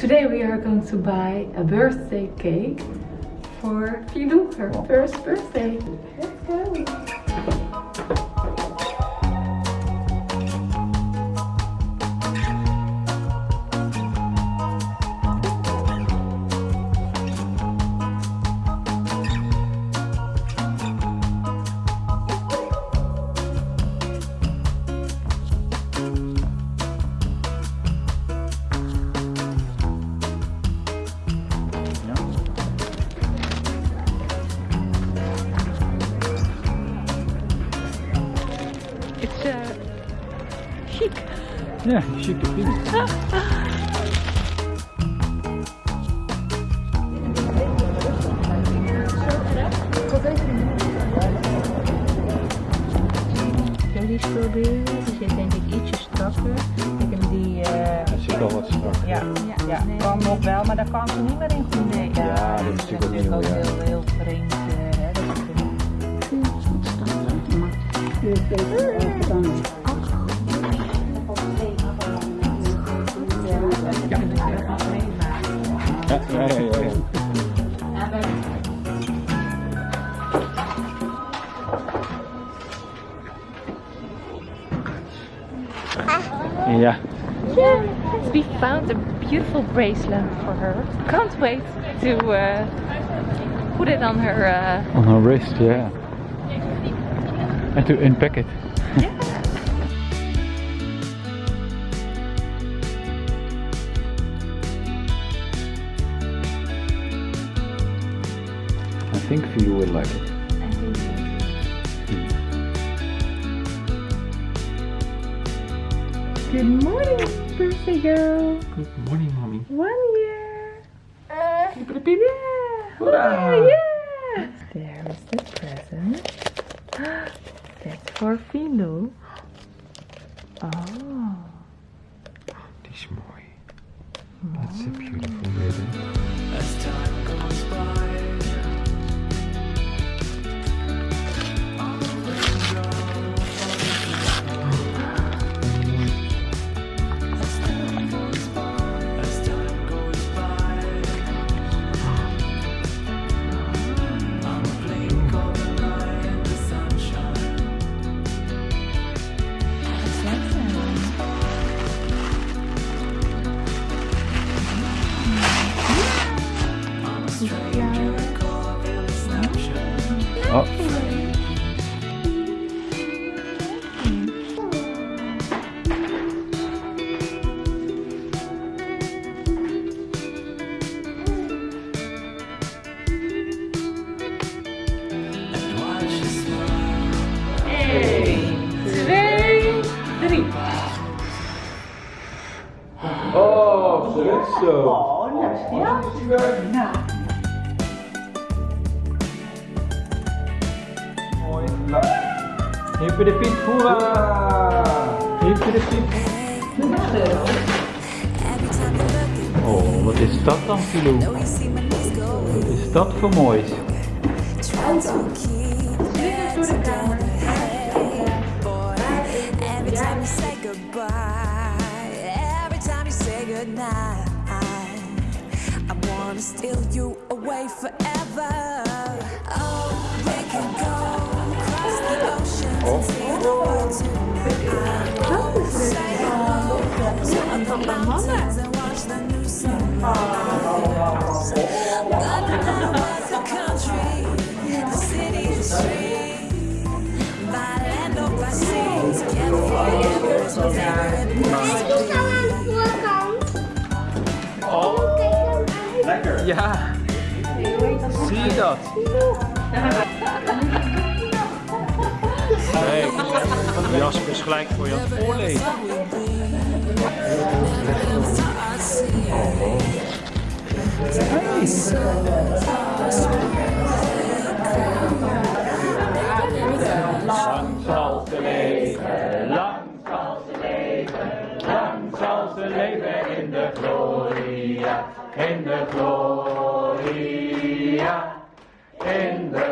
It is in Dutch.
Today we are going to buy a birthday cake for Filou, her oh. first birthday. Let's go! Ja, chique pin. Jullie spulbeelden, die zit denk ik ietsje strakker. Ik heb die... eh, zit al wat strak. ja, ja, kan nog wel, maar daar kan ze niet meer in. Nee, Ja, dat is natuurlijk ook nieuw, ja. heel, heel vreemd. eh, hè, dat is Ja, Yes, we found a beautiful bracelet for her. Can't wait to uh, put it on her. Uh, on her wrist, ja. En to unpack it. I think you will like it. Good morning, birthday girl. Good morning, mommy. One year. Yeah. Hurrah. Yeah. Oh zo. Mooi. Hier voor de piep, hoera! Hier voor de piep. Oh, wat is dat dan, Filou? Wat is dat voor moois? Every Wanna steal you away forever. Oh, we can go across the ocean and see the oh. world tonight. Say hello to the mountains and watch the new sunrise. Gonna know the country, the city, the street, by land or by sea, together forever is my favorite Ja, zie je dat? Kijk, Jasper is gelijk voor je aan het voorlezen. Lang zal ze leven, lang zal ze leven, lang zal ze leven in de gloria, the gloria, in the